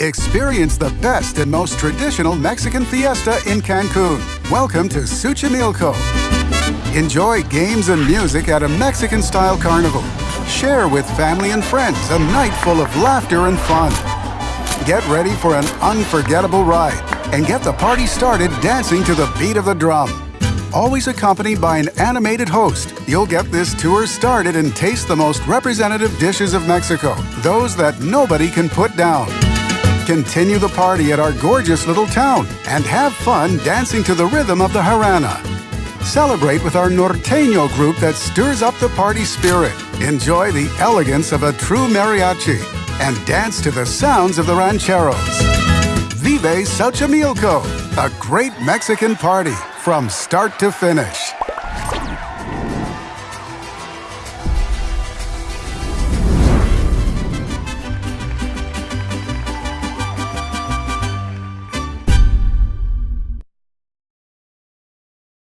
Experience the best and most traditional Mexican fiesta in Cancun. Welcome to Xochimilco. Enjoy games and music at a Mexican style carnival. Share with family and friends a night full of laughter and fun. Get ready for an unforgettable ride and get the party started dancing to the beat of the drum. Always accompanied by an animated host, you'll get this tour started and taste the most representative dishes of Mexico, those that nobody can put down. Continue the party at our gorgeous little town and have fun dancing to the rhythm of the Jarana. Celebrate with our norteño group that stirs up the party spirit. Enjoy the elegance of a true mariachi and dance to the sounds of the rancheros. Vive Xochimilco, a great Mexican party from start to finish.